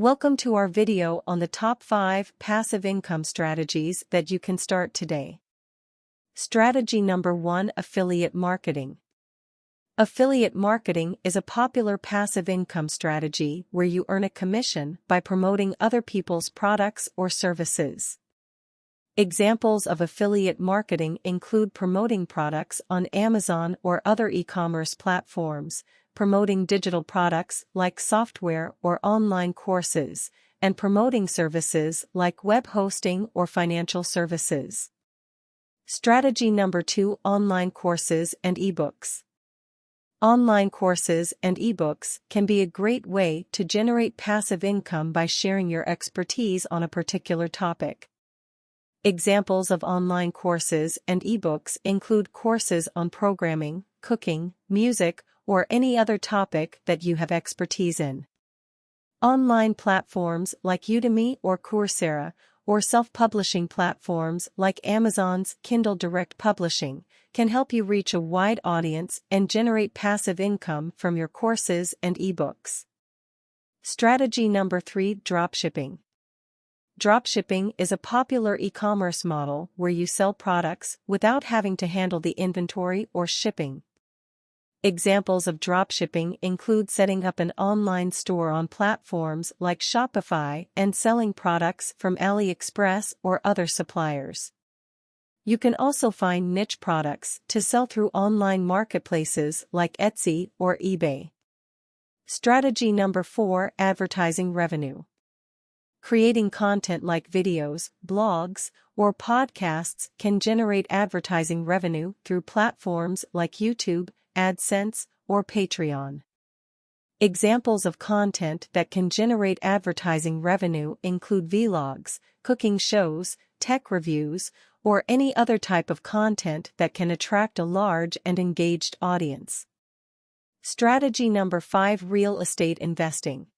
Welcome to our video on the top 5 passive income strategies that you can start today. Strategy number 1 Affiliate Marketing. Affiliate marketing is a popular passive income strategy where you earn a commission by promoting other people's products or services. Examples of affiliate marketing include promoting products on Amazon or other e-commerce platforms, promoting digital products like software or online courses, and promoting services like web hosting or financial services. Strategy number 2 Online courses and ebooks. Online courses and ebooks can be a great way to generate passive income by sharing your expertise on a particular topic. Examples of online courses and ebooks include courses on programming, cooking, music, or any other topic that you have expertise in. Online platforms like Udemy or Coursera, or self-publishing platforms like Amazon's Kindle Direct Publishing, can help you reach a wide audience and generate passive income from your courses and ebooks. Strategy number 3 Dropshipping. Dropshipping is a popular e-commerce model where you sell products without having to handle the inventory or shipping. Examples of dropshipping include setting up an online store on platforms like Shopify and selling products from AliExpress or other suppliers. You can also find niche products to sell through online marketplaces like Etsy or eBay. Strategy number 4 Advertising Revenue. Creating content like videos, blogs, or podcasts can generate advertising revenue through platforms like YouTube, AdSense, or Patreon. Examples of content that can generate advertising revenue include vlogs, cooking shows, tech reviews, or any other type of content that can attract a large and engaged audience. Strategy number 5 Real Estate Investing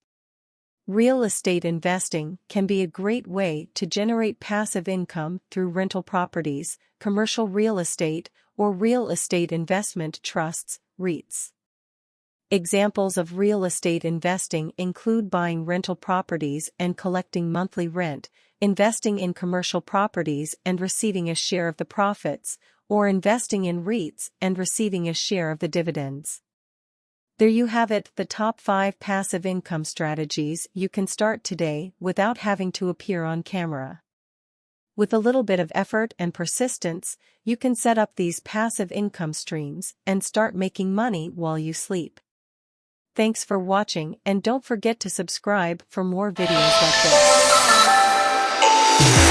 Real estate investing can be a great way to generate passive income through rental properties, commercial real estate, or real estate investment trusts, REITs. Examples of real estate investing include buying rental properties and collecting monthly rent, investing in commercial properties and receiving a share of the profits, or investing in REITs and receiving a share of the dividends. There you have it, the top 5 passive income strategies you can start today without having to appear on camera. With a little bit of effort and persistence, you can set up these passive income streams and start making money while you sleep. Thanks for watching and don't forget to subscribe for more videos like this.